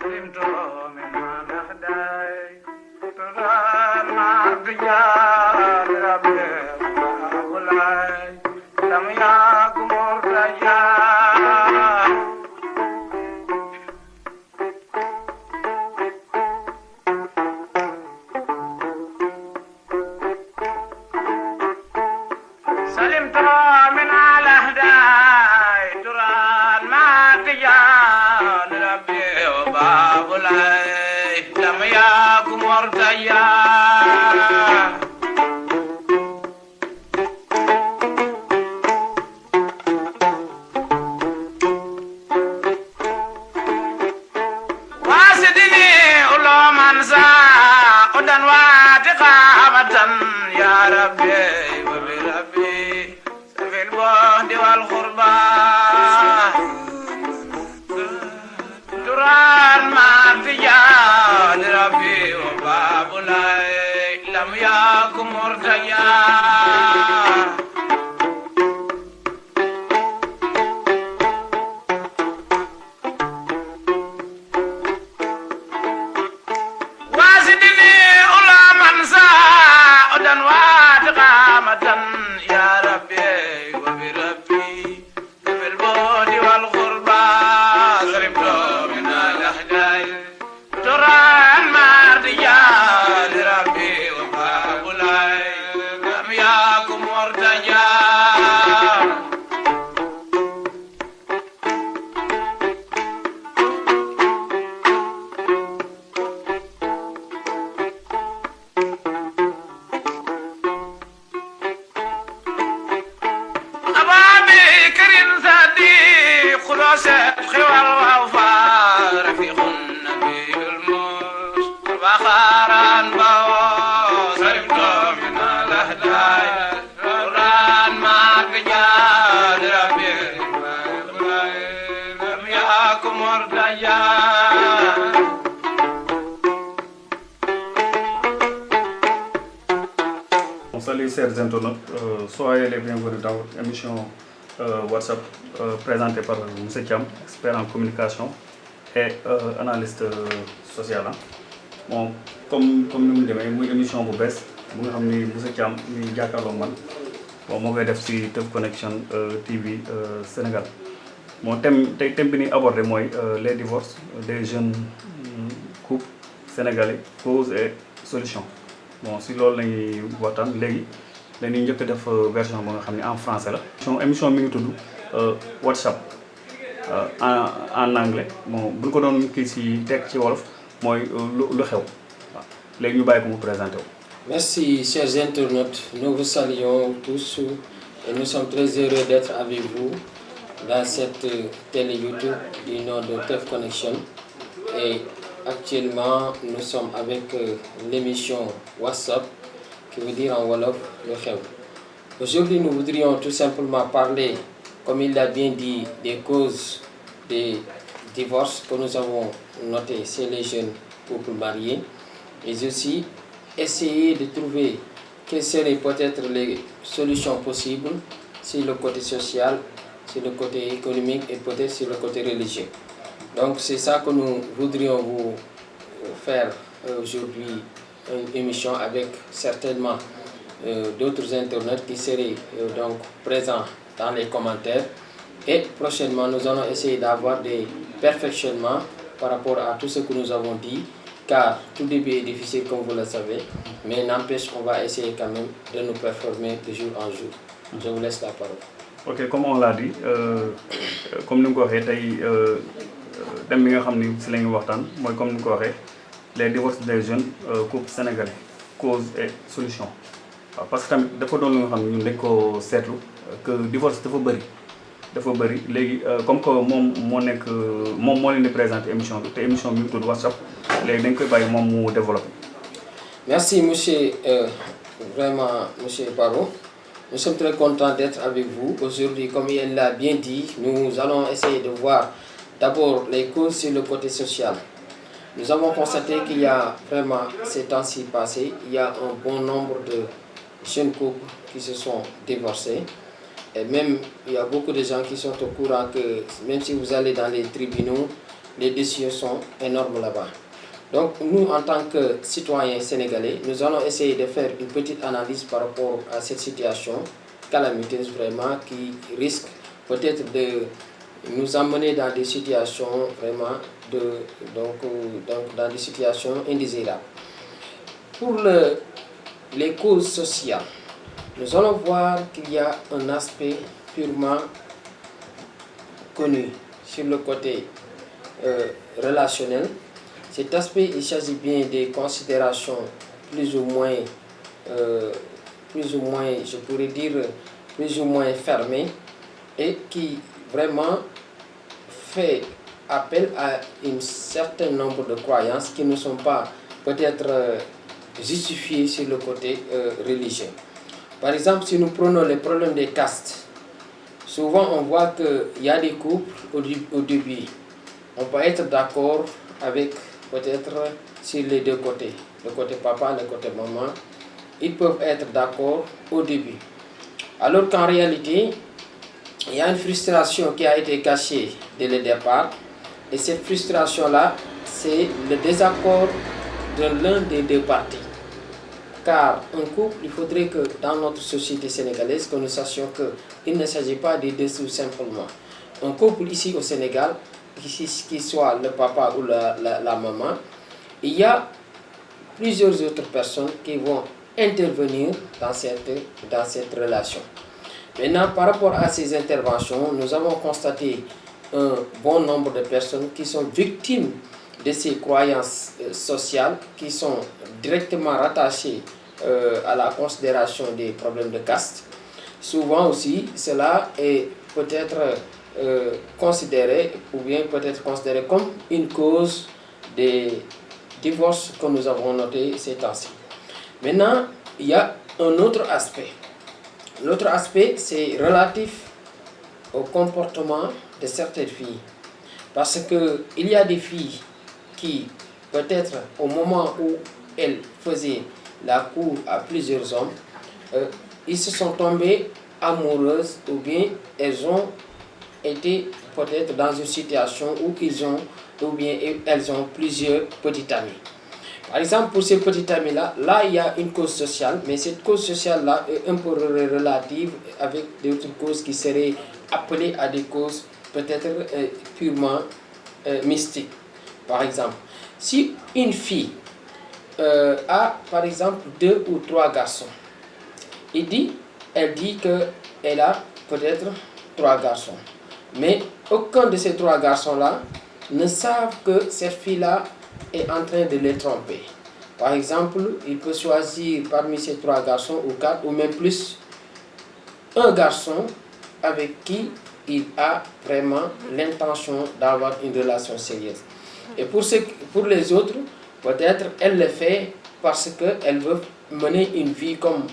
Thank you. يوسف خوال وفار في خنبي الموس وخارا بوس ربنا من الأهلاي قران ما بجاد ربي لم يأكم ورديان Salut chers internautes, soyez les bienvenus dans votre émission euh, WhatsApp. Euh, présentée par M. Thiam, expert en communication et euh, analyste euh, social. hein. Bon, comme comme ni mu demee muy émission bu bees Connection TV Sénégal bon thème thème les divorces des jeunes mm, couples sénégalais causes et solutions bon si loolu la ñuy waxtaan léegi dañuy en français WhatsApp euh, en anglais bon bu ko ci euh. Merci, chers internautes. Nous vous saluons tous et nous sommes très heureux d'être avec vous dans cette euh, télé YouTube du nom de Teuf Connection. Et actuellement, nous sommes avec euh, l'émission WhatsApp, qui veut dire en Wolof le. Aujourd'hui, nous voudrions tout simplement parler, comme il l'a bien dit, des causes des divorces que nous avons notés chez les jeunes couples mariés, mais aussi essayer de trouver quelles seraient peut-être les solutions possibles sur le côté social, sur le côté économique et peut-être sur le côté religieux. Donc c'est ça que nous voudrions vous faire euh, aujourd'hui une émission avec certainement euh, d'autres internautes qui seraient euh, donc présents dans les commentaires. Et prochainement, nous allons essayer d'avoir des perfectionnements par rapport à tout ce que nous avons dit, car tout début est difficile comme vous le savez, mais n'empêche qu'on va essayer quand même de nous performer de jour en jour. Je vous laisse la parole. ok comme on l'a dit euh, comme ni nga ko euh, comme les divorces des jeunes euh, couples sénégalais cause et solution parce que tamit dafa doon lu nga xam ne ñun dañ ko seetlu que divorce dafa bëri dafa bëri léegi euh, comme que moom moo nekk moom moo leen di présenter émission bi te émission bi tudd WhatsApp léegi dañ koy bàyyi moom mu développé. Merci, monsieur, euh, vraiment, monsieur Barreau. Nous sommes très contents d'être avec vous. Aujourd'hui, comme il l'a bien dit, nous allons essayer de voir d'abord les causes sur le côté social. Nous avons constaté qu'il y a vraiment, ces temps-ci passés, il y a un bon nombre de jeunes couples qui se sont divorcés. Et même, il y a beaucoup de gens qui sont au courant que même si vous allez dans les tribunaux, les décisions sont énormes là-bas. Donc nous, en tant que citoyens sénégalais, nous allons essayer de faire une petite analyse par rapport à cette situation calamiteuse vraiment qui risque peut-être de nous amener dans des situations vraiment de, donc, donc dans des situations indésirables. Pour le, les causes sociales, nous allons voir qu'il y a un aspect purement connu sur le côté euh, relationnel. Cet aspect, il s'agit bien des considérations plus ou moins, euh, plus ou moins, je pourrais dire, plus ou moins fermées et qui vraiment fait appel à un certain nombre de croyances qui ne sont pas peut-être justifiées sur le côté euh, religieux. Par exemple, si nous prenons les problèmes des castes, souvent on voit qu'il y a des couples au, au début. On peut être d'accord avec peut-être sur les deux côtés, le côté papa, le côté maman. Ils peuvent être d'accord au début. Alors qu'en réalité, il y a une frustration qui a été cachée dès le départ. Et cette frustration-là, c'est le désaccord de l'un des deux parties. Car un couple, il faudrait que dans notre société sénégalaise, que nous sachions qu'il ne s'agit pas de dessous simplement. Un couple ici au Sénégal, qu'il soit le papa ou la, la, la maman, il y a plusieurs autres personnes qui vont intervenir dans cette, dans cette relation. Maintenant, par rapport à ces interventions, nous avons constaté un bon nombre de personnes qui sont victimes de ces croyances euh, sociales, qui sont directement rattachées euh, à la considération des problèmes de caste. Souvent aussi, cela est peut-être euh, considéré, ou bien peut-être considéré comme une cause des divorces que nous avons notés ces temps-ci. Maintenant, il y a un autre aspect. L'autre aspect, c'est relatif au comportement de certaines filles. Parce qu'il y a des filles qui, peut-être au moment où elles faisaient la cour à plusieurs hommes, euh, ils se sont tombés amoureuses ou bien elles ont été peut-être dans une situation où ils ont ou bien elles ont plusieurs petits amis. Par exemple, pour ces petits amis-là, là, il y a une cause sociale, mais cette cause sociale-là est un peu relative avec d'autres causes qui seraient appelées à des causes peut-être euh, purement euh, mystiques. Par exemple, si une fille euh, a, par exemple, deux ou trois garçons, il dit, elle dit qu'elle a peut-être trois garçons. Mais aucun de ces trois garçons-là ne savent que cette fille-là est en train de les tromper. Par exemple, il peut choisir parmi ces trois garçons ou quatre ou même plus un garçon avec qui il a vraiment l'intention d'avoir une relation sérieuse. Et pour, ce, pour les autres, peut-être elle le fait parce qu'elle veut mener une vie comme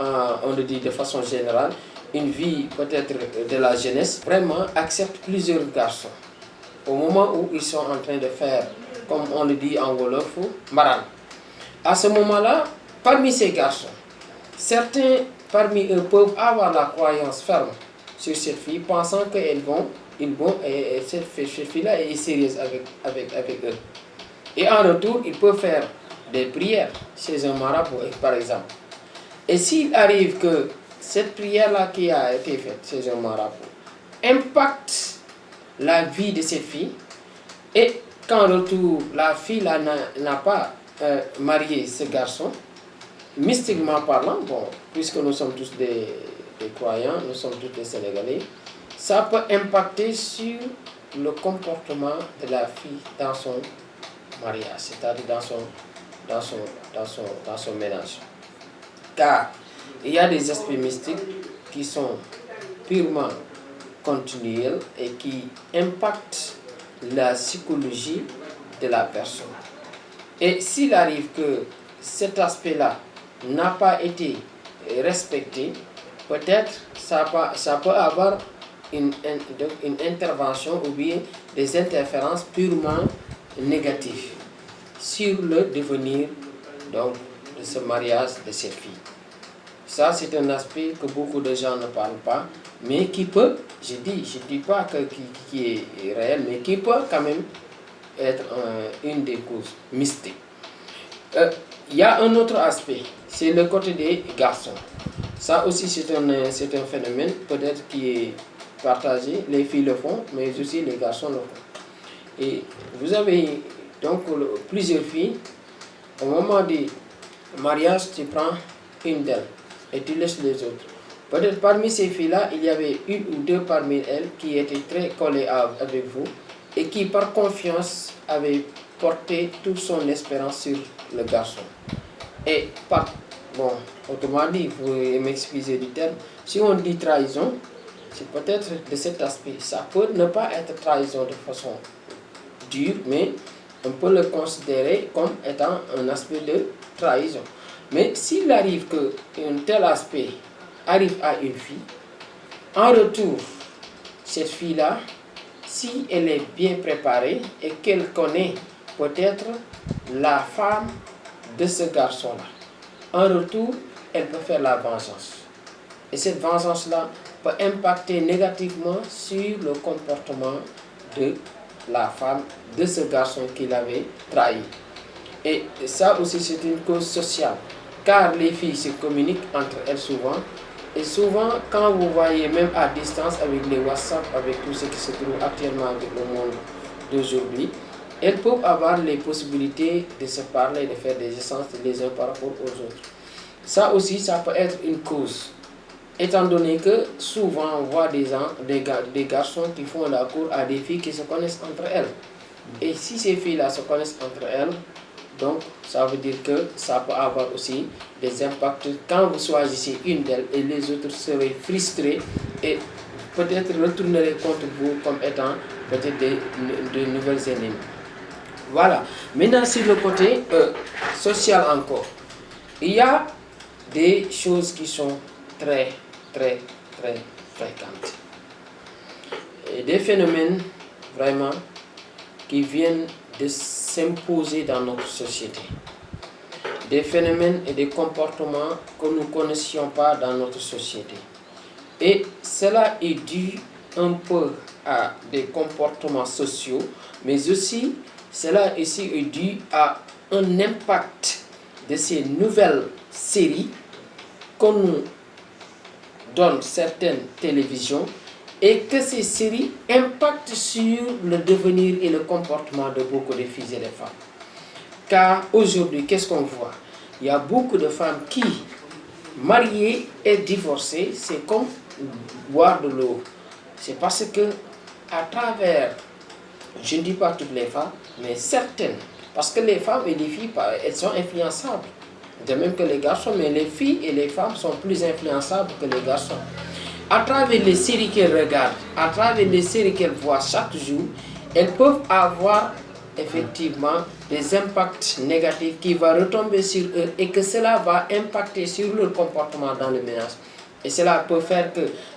euh, on le dit de façon générale, une vie peut-être de la jeunesse, vraiment accepte plusieurs garçons. Au moment où ils sont en train de faire comme on le dit en Wolof, Maran. À ce moment-là, parmi ces garçons, certains parmi eux peuvent avoir la croyance ferme sur cette fille, pensant qu'elles vont, ils vont, et, cette, fille-là est sérieuse avec, avec, avec eux. Et en retour, ils peuvent faire des prières chez un marabout, par exemple. Et s'il arrive que cette prière-là qui a été faite chez un marabout impacte la vie de cette fille, et quand retour, la fille n'a pas euh, marié ce garçon, mystiquement parlant, bon, puisque nous sommes tous des, des, croyants, nous sommes tous des Sénégalais, ça peut impacter sur le comportement de la fille dans son mariage, c'est-à-dire dans son, dans, son, dans, son, dans son ménage. Car il y a des aspects mystiques qui sont purement continuels et qui impactent la psychologie de la personne. Et s'il arrive que cet aspect-là n'a pas été respecté, peut-être ça, ça peut avoir une, une, intervention ou bien des interférences purement négatives sur le devenir donc, de ce mariage de cette fille. Ça, c'est un aspect que beaucoup de gens ne parlent pas, mais qui peut, je dis, je dis pas que qui, qui est réel, mais qui peut quand même être une des causes mystiques. Euh, Il y a un autre aspect, c'est le côté des garçons. Ça aussi, c'est un, c'est un phénomène peut-être qui est partagé. Les filles le font, mais aussi les garçons le font. Et vous avez donc plusieurs filles. Au moment du mariage, tu prends une d'elles et tu laisses les autres. Peut-être parmi ces filles-là, il y avait une ou deux parmi elles qui étaient très collées à- avec vous et qui, par confiance, avaient porté toute son espérance sur le garçon. Et par, bon, autrement dit, vous m'excuser du terme, si on dit trahison, c'est peut-être de cet aspect. Ça peut ne pas être trahison de façon dure, mais on peut le considérer comme étant un aspect de trahison. Mais s'il arrive qu'un tel aspect arrive à une fille, en retour, cette fille-là, si elle est bien préparée et qu'elle connaît peut-être la femme de ce garçon-là, en retour, elle peut faire la vengeance. Et cette vengeance-là peut impacter négativement sur le comportement de la femme de ce garçon qui l'avait trahi. Et ça aussi, c'est une cause sociale. Car les filles se communiquent entre elles souvent. Et souvent, quand vous voyez même à distance avec les WhatsApp, avec tout ce qui se trouve actuellement avec le monde d'aujourd'hui, elles peuvent avoir les possibilités de se parler, de faire des essences les uns par rapport aux autres. Ça aussi, ça peut être une cause. Étant donné que souvent on voit des, gens, des, gar- des garçons qui font la cour à des filles qui se connaissent entre elles. Et si ces filles-là se connaissent entre elles, donc ça veut dire que ça peut avoir aussi des impacts quand vous choisissez une d'elles et les autres seraient frustrés et peut-être retourneraient contre vous comme étant peut-être des, de nouvelles ennemies. Voilà. Maintenant, sur le côté euh, social encore, il y a des choses qui sont très, très, très fréquentes. Et des phénomènes vraiment qui viennent de s'imposer dans notre société. Des phénomènes et des comportements que nous ne connaissions pas dans notre société. Et cela est dû un peu à des comportements sociaux, mais aussi cela ici est dû à un impact de ces nouvelles séries qu'on nous donne certaines télévisions et que ces séries impactent sur le devenir et le comportement de beaucoup de filles et de femmes. Car aujourd'hui, qu'est-ce qu'on voit? Il y a beaucoup de femmes qui, mariées et divorcées, c'est comme boire de l'eau. C'est parce que à travers, je ne dis pas toutes les femmes, mais certaines, parce que les femmes et les filles, elles sont influençables. De même que les garçons, mais les filles et les femmes sont plus influençables que les garçons. À travers les séries qu'elles regardent, à travers les séries qu'elles voient chaque jour, elles peuvent avoir effectivement des impacts négatifs qui vont retomber sur eux et que cela va impacter sur leur comportement dans le ménage. Et cela peut faire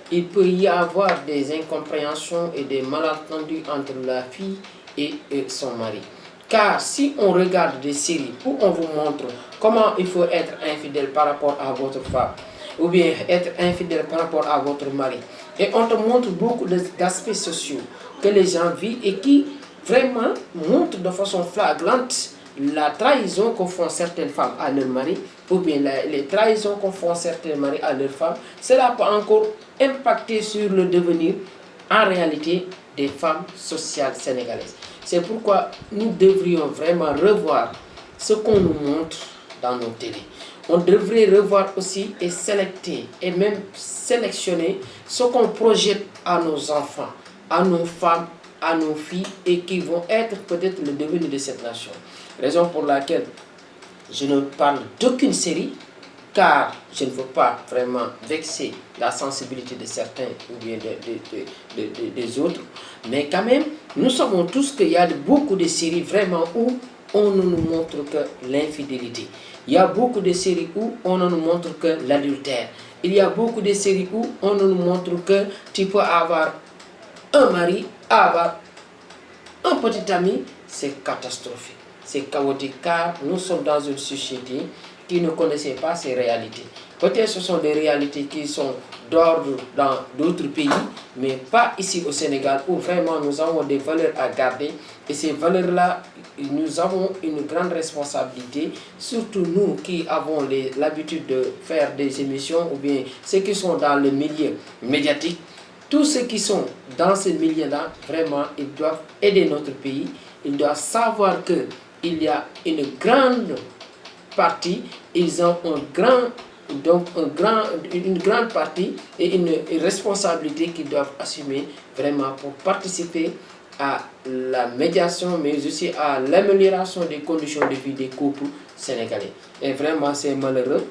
qu'il peut y avoir des incompréhensions et des malentendus entre la fille et et son mari. Car si on regarde des séries où on vous montre comment il faut être infidèle par rapport à votre femme, ou bien être infidèle par rapport à votre mari, et on te montre beaucoup d'aspects sociaux que les gens vivent et qui vraiment montrent de façon flagrante la trahison que font certaines femmes à leur mari, ou bien les trahisons que font certains maris à leurs femmes, cela peut encore impacter sur le devenir en réalité des femmes sociales sénégalaises. C'est pourquoi nous devrions vraiment revoir ce qu'on nous montre dans nos télés. On devrait revoir aussi et et même sélectionner ce qu'on projette à nos enfants, à nos femmes, à nos filles et qui vont être peut-être le devenir de cette nation. Raison pour laquelle je ne parle d'aucune série car je ne veux pas vraiment vexer la sensibilité de certains ou bien de- de- de- de- de- des autres. Mais quand même, nous savons tous qu'il y a beaucoup de séries vraiment où on ne nous montre que l'infidélité. Il y a beaucoup de séries où on ne nous montre que l'adultère. Il y a beaucoup de séries où on ne nous montre que tu peux avoir un mari, avoir un petit ami, c'est catastrophique. C'est chaotique car nous sommes dans une société qui ne connaissaient pas ces réalités. Peut-être ce sont des réalités qui sont d'ordre dans d'autres pays, mais pas ici au Sénégal où vraiment nous avons des valeurs à garder. Et ces valeurs-là, nous avons une grande responsabilité, surtout nous qui avons l'habitude de faire des émissions ou bien ceux qui sont dans le milieu médiatique. Tous ceux qui sont dans ce milieu-là, vraiment, ils doivent aider notre pays. Ils doivent savoir qu'il y a une grande partie, ils ont un grand, donc un grand, une grande partie et une responsabilité qu'ils doivent assumer vraiment pour participer à la médiation, mais aussi à l'amélioration des conditions de vie des couples sénégalais. Et vraiment, c'est malheureux.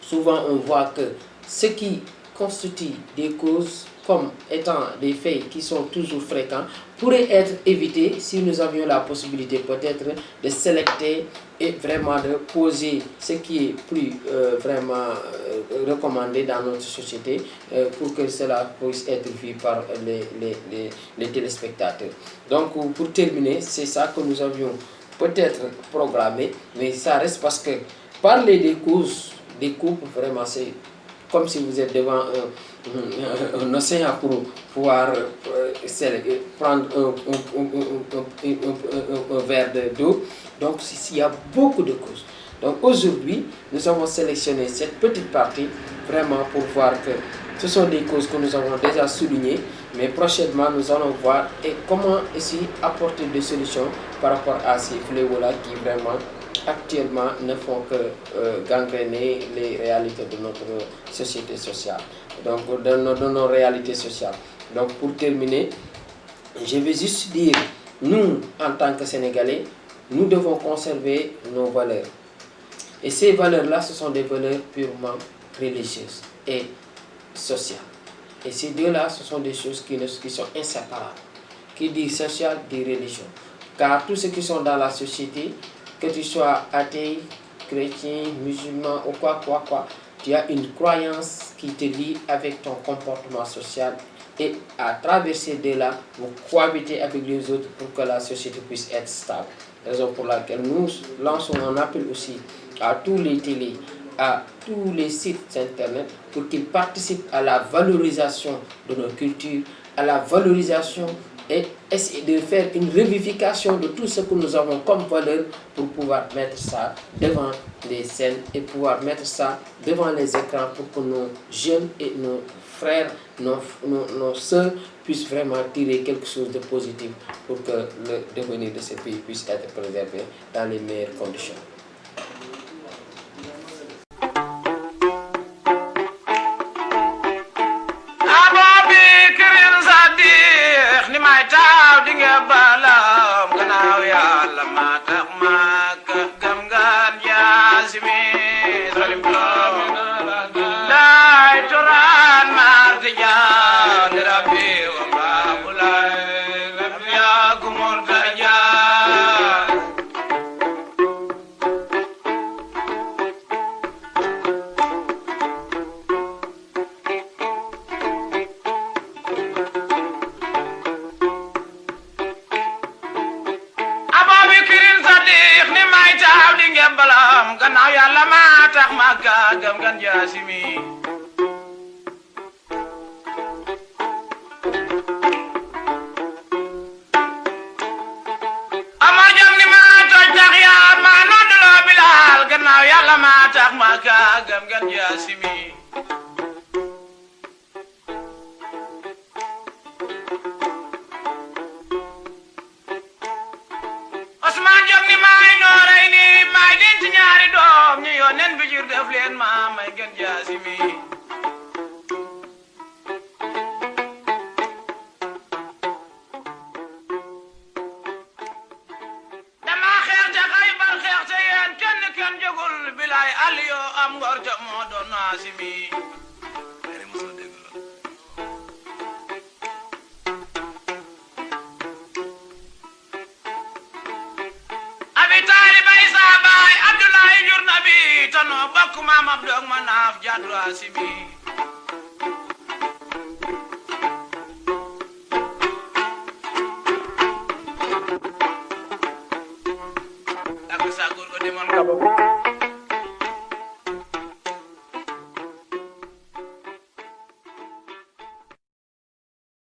Souvent, on voit que ce qui constitue des causes comme étant des faits qui sont toujours fréquents pourrait être évité si nous avions la possibilité peut-être de sélecter et vraiment de poser ce qui est plus euh, vraiment euh, recommandé dans notre société euh, pour que cela puisse être vu par les, les, les, les téléspectateurs. Donc pour terminer, c'est ça que nous avions peut-être programmé, mais ça reste parce que parler des causes des couples, vraiment c'est comme si vous êtes devant un, un- océan pour pouvoir euh, prendre un, verre de- d'eau. Donc, il y a beaucoup de causes. Donc, aujourd'hui, nous avons sélectionné cette petite partie vraiment pour voir que ce sont des causes que nous avons déjà soulignées, mais prochainement, nous allons voir et comment ici apporter des solutions par rapport à ces fléaux-là qui vraiment actuellement ne font que euh, gangréner les réalités de notre société sociale, donc de nos, réalités sociales. Donc pour terminer, je vais juste dire, nous, en tant que Sénégalais, nous devons conserver nos valeurs. Et ces valeurs-là, ce sont des valeurs purement religieuses et sociales. Et ces deux-là, ce sont des choses qui, qui sont inséparables. Qui dit social, dit religion. Car tous ceux qui sont dans la société, que tu sois athée, chrétien, musulman ou quoi, quoi, quoi, tu as une croyance qui te lie avec ton comportement social et à travers ces deux-là, vous cohabitez avec les autres pour que la société puisse être stable. Raison pour laquelle nous lançons un appel aussi à tous les télés, à tous les sites internet pour qu'ils participent à la valorisation de nos cultures, à la valorisation et essayer de faire une revivification de tout ce que nous avons comme valeur pour pouvoir mettre ça devant les scènes et pouvoir mettre ça devant les écrans pour que nos jeunes et nos frères, nos, nos, nos soeurs puissent vraiment tirer quelque chose de positif pour que le devenir de ce pays puisse être préservé dans les meilleures conditions. Maka ka gam kan yasimi bay aliyo am gorjo moo doon asimi Abdoulaye jur na bi tanoo bokk maam Abdou ak ma asimi